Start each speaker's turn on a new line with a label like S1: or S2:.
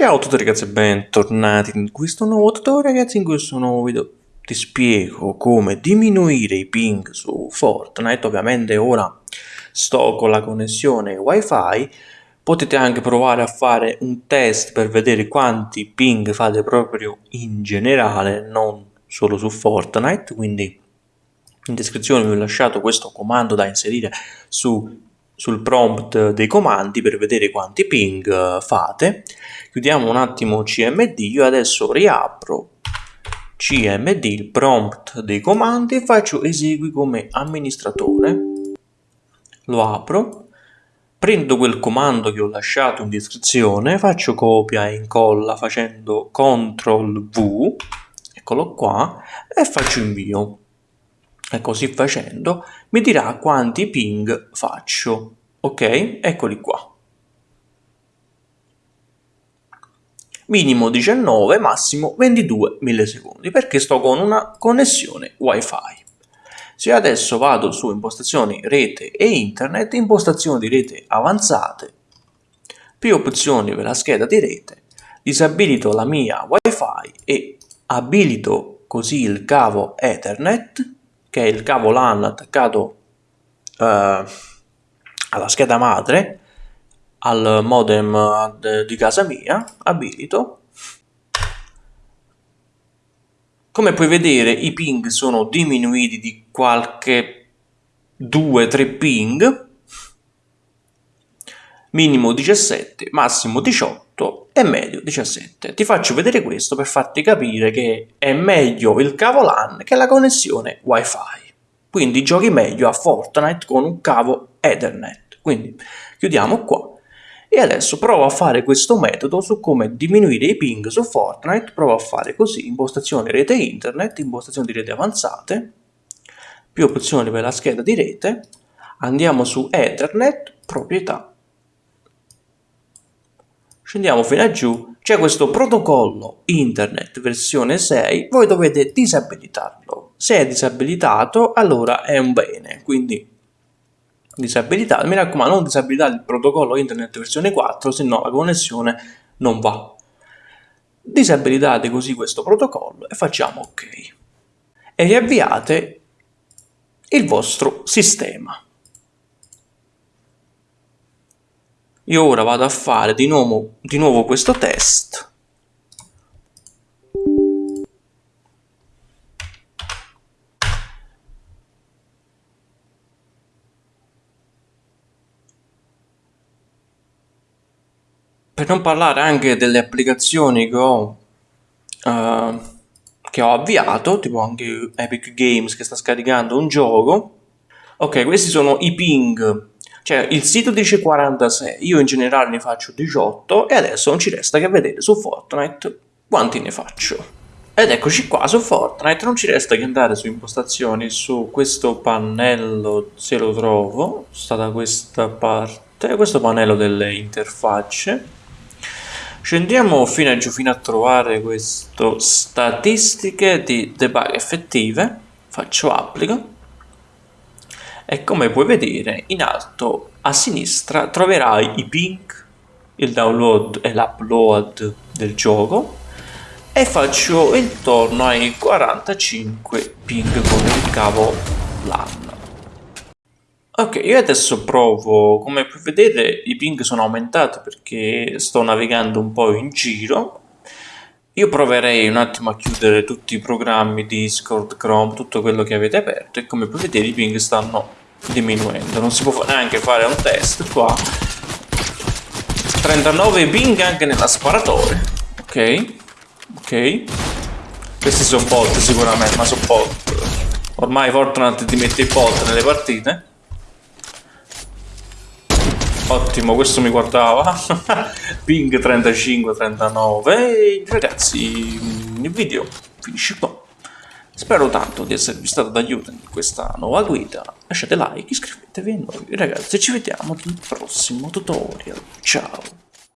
S1: Ciao a tutti ragazzi e bentornati in questo nuovo tutorial. Ragazzi in questo nuovo video ti spiego come diminuire i ping su Fortnite. Ovviamente ora sto con la connessione wifi. Potete anche provare a fare un test per vedere quanti ping fate proprio in generale non solo su Fortnite. Quindi in descrizione vi ho lasciato questo comando da inserire su sul prompt dei comandi per vedere quanti ping eh, fate. Chiudiamo un attimo CMD, io adesso riapro CMD, il prompt dei comandi e faccio esegui come amministratore. Lo apro, prendo quel comando che ho lasciato in descrizione, faccio copia e incolla facendo CTRL V, eccolo qua, e faccio invio e così facendo mi dirà quanti ping faccio ok eccoli qua. Minimo 19 massimo 22 millisecondi perché sto con una connessione wifi. Se adesso vado su impostazioni rete e internet impostazioni di rete avanzate più opzioni per la scheda di rete disabilito la mia wifi e abilito così il cavo ethernet che è il cavo LAN attaccato eh, alla scheda madre al modem di casa mia, abilito. Come puoi vedere i ping sono diminuiti di qualche 2-3 ping, minimo 17, massimo 18 e medio 17. Ti faccio vedere questo per farti capire che è meglio il cavo LAN che la connessione wifi. Quindi giochi meglio a Fortnite con un cavo Ethernet. Quindi chiudiamo qua. E adesso provo a fare questo metodo su come diminuire i ping su Fortnite. Provo a fare così, impostazioni rete internet, impostazioni di rete avanzate, più opzioni per la scheda di rete. Andiamo su Ethernet, proprietà scendiamo fino a giù, c'è questo protocollo internet versione 6, voi dovete disabilitarlo. Se è disabilitato, allora è un bene, quindi disabilitato. Mi raccomando, non disabilitate il protocollo internet versione 4, se no la connessione non va. Disabilitate così questo protocollo e facciamo ok. E riavviate il vostro sistema. Io ora vado a fare di nuovo, di nuovo questo test. Per non parlare anche delle applicazioni che ho, uh, che ho avviato, tipo anche Epic Games che sta scaricando un gioco. Ok, questi sono i ping cioè il sito dice 46, io in generale ne faccio 18 e adesso non ci resta che vedere su Fortnite quanti ne faccio. Ed eccoci qua su Fortnite, non ci resta che andare su impostazioni, su questo pannello, se lo trovo, sta da questa parte, questo pannello delle interfacce. Scendiamo fino a giù fino a trovare questo statistiche di debug effettive, faccio applica e come puoi vedere in alto a sinistra troverai i ping, il download e l'upload del gioco. E faccio intorno ai 45 ping con il cavo LAN. Ok, io adesso provo, come puoi vedere i ping sono aumentati perché sto navigando un po' in giro io proverei un attimo a chiudere tutti i programmi Discord, Chrome, tutto quello che avete aperto e come puoi vedere i ping stanno diminuendo. Non si può neanche fare un test qua. 39 ping anche nella sparatoria. Ok, ok. Questi sono bot sicuramente, ma sono bot. Ormai Fortnite ti mette i bot nelle partite. Ottimo, questo mi guardava. Ping 35-39. E ragazzi, il video finisce qua. Spero tanto di esservi stato d'aiuto in questa nuova guida. Lasciate like, iscrivetevi a noi ragazzi ci vediamo nel prossimo tutorial. Ciao!